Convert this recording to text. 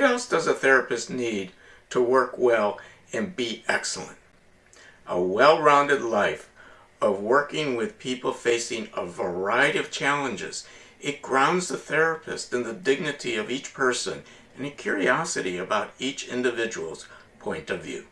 What else does a therapist need to work well and be excellent? A well-rounded life of working with people facing a variety of challenges. It grounds the therapist in the dignity of each person and a curiosity about each individual's point of view.